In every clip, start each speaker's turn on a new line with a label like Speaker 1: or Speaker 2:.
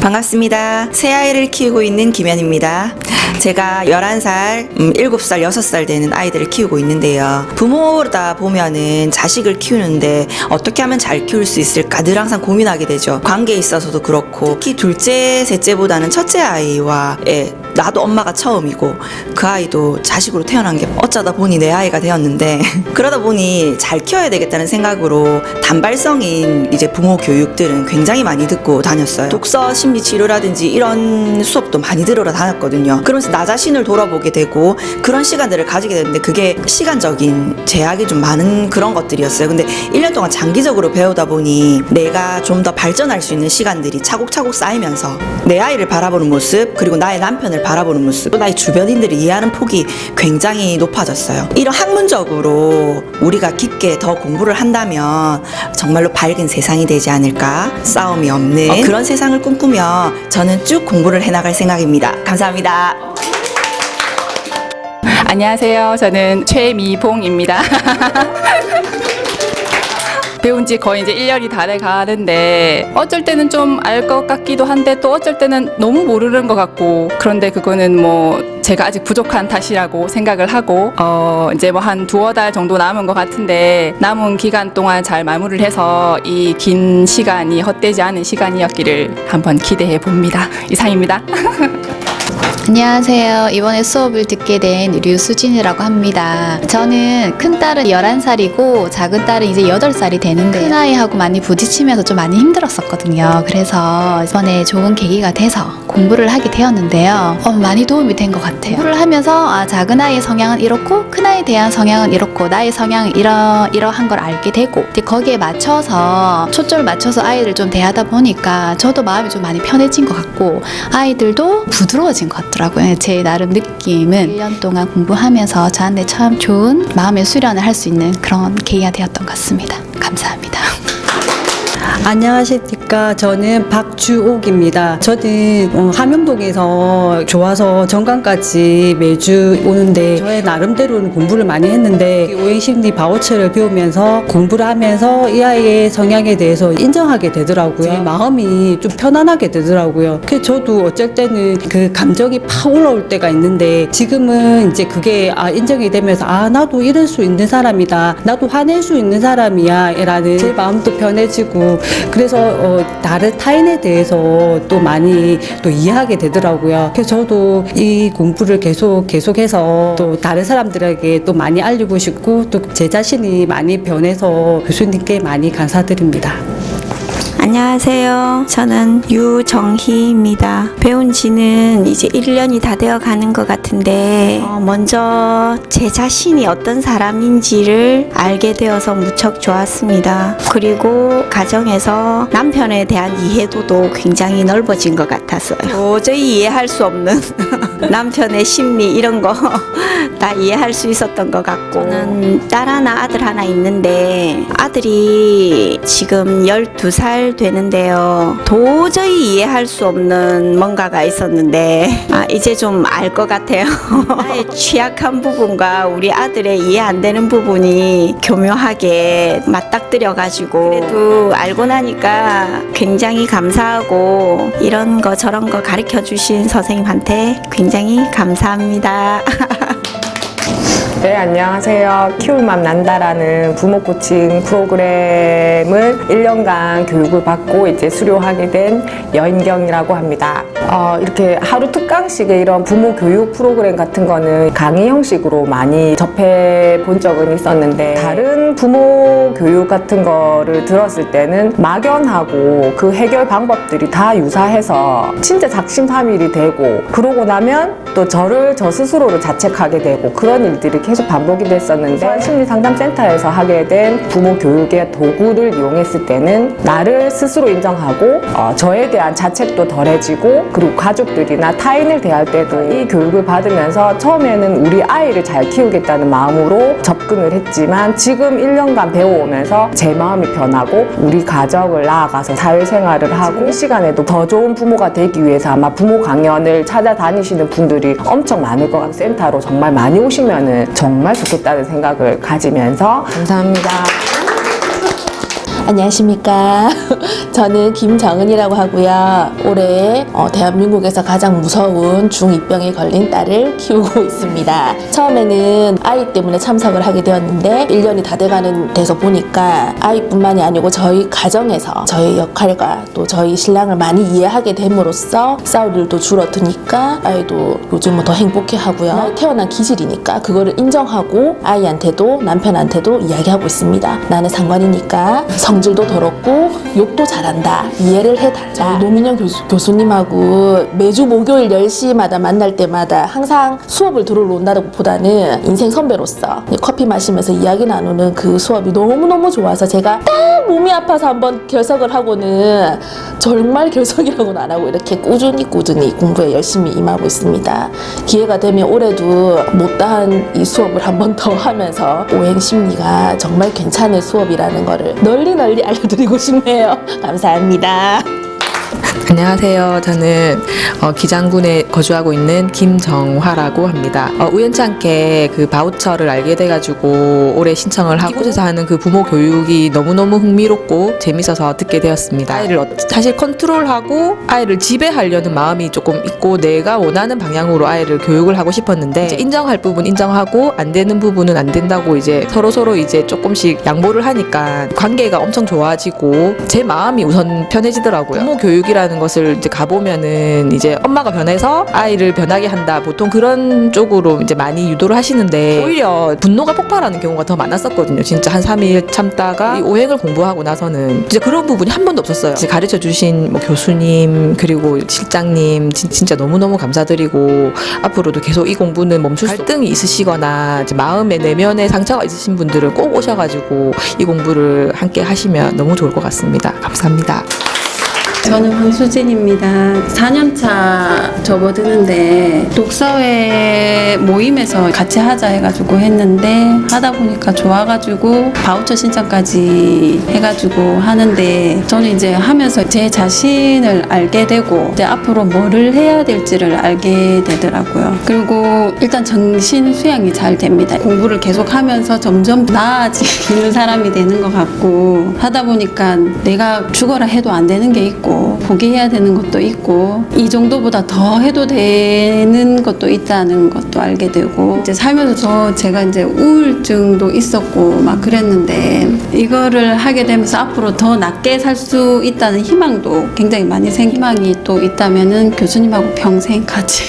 Speaker 1: 반갑습니다. 새 아이를 키우고 있는 김현입니다. 제가 11살, 음, 7살, 6살 되는 아이들을 키우고 있는데요. 부모다 보면은 자식을 키우는데 어떻게 하면 잘 키울 수 있을까 늘 항상 고민하게 되죠. 관계에 있어서도 그렇고 특히 둘째, 셋째보다는 첫째 아이와 의 나도 엄마가 처음이고 그 아이도 자식으로 태어난 게 어쩌다 보니 내 아이가 되었는데 그러다 보니 잘 키워야 되겠다는 생각으로 단발성인 이제 부모 교육들은 굉장히 많이 듣고 다녔어요. 독서 심리 치료라든지 이런 수업도 많이 들으러 다녔거든요. 그러면서 나 자신을 돌아보게 되고 그런 시간들을 가지게 되는데 그게 시간적인 제약이 좀 많은 그런 것들이었어요. 근데 1년 동안 장기적으로 배우다 보니 내가 좀 더 발전할 수 있는 시간들이 차곡차곡 쌓이면서 내 아이를 바라보는 모습 그리고 나의 남편을 바라보는 모습 또 나의 주변인들을 이해하는 폭이 굉장히 높아졌어요. 이런 학문적으로 우리가 깊게 더 공부를 한다면 정말로 밝은 세상이 되지 않을까 싸움이 없는 어, 그런 세상을 꿈꾸며 저는 쭉 공부를 해나갈 생각입니다. 감사합니다.
Speaker 2: 안녕하세요. 저는 최미봉입니다. 배운 지 거의 이제 1년이 다 돼 가는데 어쩔 때는 좀 알 것 같기도 한데 또 어쩔 때는 너무 모르는 것 같고 그런데 그거는 뭐 제가 아직 부족한 탓이라고 생각을 하고 어 이제 뭐 한 두어 달 정도 남은 것 같은데 남은 기간 동안 잘 마무리를 해서 이 긴 시간이 헛되지 않은 시간이었기를 한번 기대해 봅니다. 이상입니다.
Speaker 3: 안녕하세요. 이번에 수업을 듣게 된 류수진이라고 합니다. 저는 큰 딸은 11살이고 작은 딸은 이제 8살이 되는데 큰 아이하고 많이 부딪히면서 좀 많이 힘들었었거든요. 그래서 이번에 좋은 계기가 돼서 공부를 하게 되었는데요. 어, 많이 도움이 된 것 같아요. 공부를 하면서 아, 작은 아이의 성향은 이렇고 큰 아이에 대한 성향은 이렇고 나의 성향은 이러, 이러한 걸 알게 되고 거기에 맞춰서 초점을 맞춰서 아이를 좀 대하다 보니까 저도 마음이 좀 많이 편해진 것 같고 아이들도 부드러워진 것 같 더라고요. 제 나름 느낌은 1년 동안 공부하면서 저한테 참 좋은 마음의 수련을 할 수 있는 그런 계기가 되었던 것 같습니다. 감사합니다.
Speaker 4: 안녕하십니까. 저는 박주옥입니다. 저는 어, 함영동에서 좋아서 정강까지 매주 오는데 저의 나름대로는 공부를 많이 했는데 오행심리 바우처를 배우면서 공부를 하면서 이 아이의 성향에 대해서 인정하게 되더라고요. 제 마음이 좀 편안하게 되더라고요. 그래서 저도 어쩔 때는 그 감정이 팍 올라올 때가 있는데 지금은 이제 그게 아, 인정이 되면서 아 나도 이럴 수 있는 사람이다. 나도 화낼 수 있는 사람이야. 라는 제 마음도 편해지고 그래서 어, 다른 타인에 대해서 또 많이 또 이해하게 되더라고요. 그래서 저도 이 공부를 계속 계속해서 또 다른 사람들에게 또 많이 알리고 싶고 또 제 자신이 많이 변해서 교수님께 많이 감사드립니다.
Speaker 5: 안녕하세요. 저는 유정희입니다. 배운 지는 이제 1년이 다 되어 가는 것 같은데, 어, 먼저 제 자신이 어떤 사람인지를 알게 되어서 무척 좋았습니다. 그리고 가정에서 남편에 대한 이해도도 굉장히 넓어진 것 같았어요. 도저히 이해할 수 없는 남편의 심리 이런 거 다 이해할 수 있었던 것 같고, 저는 딸 하나, 아들 하나 있는데, 아들이 지금 12살 되는데요. 도저히 이해할 수 없는 뭔가가 있었는데 아, 이제 좀 알 것 같아요. 나의 취약한 부분과 우리 아들의 이해 안 되는 부분이 교묘하게 맞닥뜨려 가지고 그래도 알고 나니까 굉장히 감사하고 이런 거 저런 거 가르쳐 주신 선생님한테 굉장히 감사합니다.
Speaker 6: 네, 안녕하세요. 키울맘 난다라는 부모 코칭 프로그램을 1년간 교육을 받고 이제 수료하게 된 여인경이라고 합니다. 어, 이렇게 하루 특강식의 이런 부모 교육 프로그램 같은 거는 강의 형식으로 많이 접해 본 적은 있었는데 다른 부모 교육 같은 거를 들었을 때는 막연하고 그 해결 방법들이 다 유사해서 진짜 작심삼일이 되고 그러고 나면 또 저를 저 스스로를 자책하게 되고 그런 일들이 계속 반복이 됐었는데 심리상담센터에서 하게 된 부모 교육의 도구를 이용했을 때는 나를 스스로 인정하고 어, 저에 대한 자책도 덜해지고 그리고 가족들이나 타인을 대할 때도 이 교육을 받으면서 처음에는 우리 아이를 잘 키우겠다는 마음으로 접근을 했지만 지금 1년간 배워오면서 제 마음이 변하고 우리 가정을 나아가서 사회생활을 하고 이 시간에도 더 좋은 부모가 되기 위해서 아마 부모 강연을 찾아다니시는 분들이 엄청 많을 것 같아요. 센터로 정말 많이 오시면 은 정말 좋겠다는 생각을 가지면서 감사합니다.
Speaker 7: 안녕하십니까. 저는 김정은이라고 하고요. 올해 어, 대한민국에서 가장 무서운 중2병에 걸린 딸을 키우고 있습니다. 처음에는 아이 때문에 참석을 하게 되었는데 1년이 다 돼가는 데서 보니까 아이뿐만이 아니고 저희 가정에서 저희 역할과 또 저희 신랑을 많이 이해하게 됨으로써 싸울 일도 줄어드니까 아이도 요즘은 더 행복해 하고요. 태어난 기질이니까 그거를 인정하고 아이한테도 남편한테도 이야기하고 있습니다. 나는 상관이니까 성 질도 더럽고 욕도 잘한다. 이해를 해달라. 노민영 교수, 교수 님하고 매주 목요일 10시마다 만날 때마다 항상 수업을 들으러 온다고 보다는 인생 선배로서 커피 마시면서 이야기 나누는 그 수업이 너무너무 좋아서 제가 딱 몸이 아파서 한번 결석을 하고는 정말 결석이라고는 안 하고 이렇게 꾸준히 꾸준히 공부에 열심히 임하고 있습니다. 기회가 되면 올해도 못다한 이 수업을 한 번 더 하면서 오행 심리가 정말 괜찮은 수업이라는 거를 널리 널리 알려드리고 싶네요. 감사합니다.
Speaker 8: 안녕하세요. 저는 어, 기장군에 거주하고 있는 김정화라고 합니다. 어, 우연치 않게 그 바우처를 알게 돼가지고 올해 신청을 하고 이곳에서 하는 그 부모 교육이 너무너무 흥미롭고 재밌어서 듣게 되었습니다. 아이를 어- 사실 컨트롤하고 아이를 지배하려는 마음이 조금 있고 내가 원하는 방향으로 아이를 교육을 하고 싶었는데 인정할 부분 인정하고 안 되는 부분은 안 된다고 이제 서로 서로 이제 조금씩 양보를 하니까 관계가 엄청 좋아지고 제 마음이 우선 편해지더라고요. 부모 교육이라는 것을 이제 가보면은 이제 엄마가 변해서 아이를 변하게 한다. 보통 그런 쪽으로 이제 많이 유도를 하시는데 오히려 분노가 폭발하는 경우가 더 많았었거든요. 진짜 한 3일 참다가 이 오행을 공부하고 나서는 진짜 그런 부분이 한 번도 없었어요. 이제 가르쳐 주신 뭐 교수님 그리고 실장님 진, 진짜 너무너무 감사드리고 앞으로도 계속 이 공부는 멈출 수 갈등이 있으시거나 이제 마음의 내면에 상처가 있으신 분들은 꼭 오셔가지고 이 공부를 함께 하시면 너무 좋을 것 같습니다. 감사합니다.
Speaker 9: 저는 황수진입니다. 4년차 접어드는데 독서회 모임에서 같이 하자 해가지고 했는데 하다 보니까 좋아가지고 바우처 신청까지 해가지고 하는데 저는 이제 하면서 제 자신을 알게 되고 이제 앞으로 뭐를 해야 될지를 알게 되더라고요. 그리고 일단 정신 수양이 잘 됩니다. 공부를 계속 하면서 점점 나아지는 사람이 되는 것 같고 하다 보니까 내가 죽어라 해도 안 되는 게 있고 포기해야 되는 것도 있고 이 정도보다 더 해도 되는 것도 있다는 것도 알게 되고 이제 살면서 저 제가 이제 우울증도 있었고 막 그랬는데 이거를 하게 되면서 앞으로 더 낫게 살 수 있다는 희망도 굉장히 많이 생 희망이 또 있다면은 교수님하고 평생 같이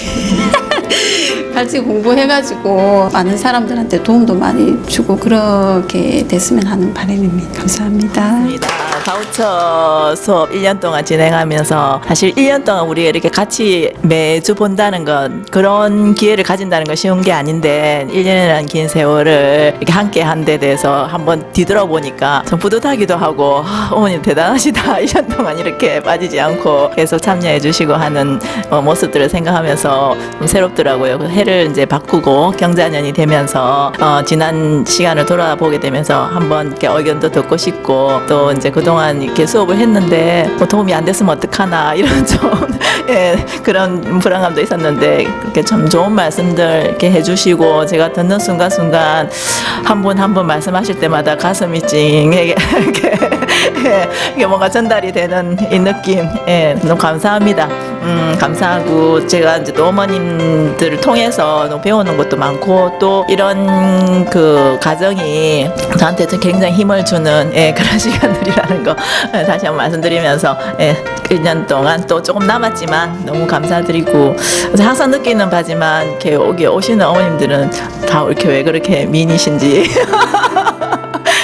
Speaker 9: 같이 공부해가지고 많은 사람들한테 도움도 많이 주고 그렇게 됐으면 하는 바람입니다. 감사합니다.
Speaker 10: 입니다. 바우처 수업 1년 동안 진행하면서 사실 1년 동안 우리가 이렇게 같이 매주 본다는 건 그런 기회를 가진다는 건 쉬운 게 아닌데 1년이라는 긴 세월을 이렇게 함께 한 데 대해서 한번 뒤돌아보니까 좀 뿌듯하기도 하고 아, 어머님 대단하시다 1년 동안 이렇게 빠지지 않고 계속 참여해 주시고 하는 어, 모습들을 생각하면서 좀 새롭더라고요. 그 해를 이제 바꾸고 경자년이 되면서 어, 지난 시간을 돌아보게 되면서 한번 이렇게 의견도 듣고 싶고 또 이제 그동안 이렇게 수업을 했는데 뭐 도움이 안 됐으면 어떡하나 이런 좀 예, 그런 불안감도 있었는데 그렇게 참 좋은 말씀들 이렇게 해주시고 제가 듣는 순간순간 한 분 한 분 말씀하실 때마다 가슴이 찡하게 이렇게 예, 이게 뭔가 전달이 되는 이 느낌 예, 너무 감사합니다. 음, 감사하고 제가 이제 또 어머님들을 통해 서 너무 배우는 것도 많고 또 이런 그 가정이 저한테 좀 굉장히 힘을 주는 예, 그런 시간들이라는 거 예, 다시 한번 말씀드리면서 예, 1년 동안 또 조금 남았지만 너무 감사드리고 항상 느끼는 바지만 이렇게 여기 오시는 어머님들은 다 이렇게 왜 그렇게 미인이신지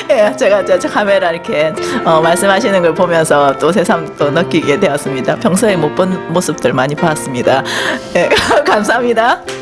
Speaker 10: 예, 제가 저, 저 카메라 이렇게 어, 말씀하시는 걸 보면서 또 새삼 또 느끼게 되었습니다. 평소에 못 본 모습들 많이 봤습니다. 예, 감사합니다. 네.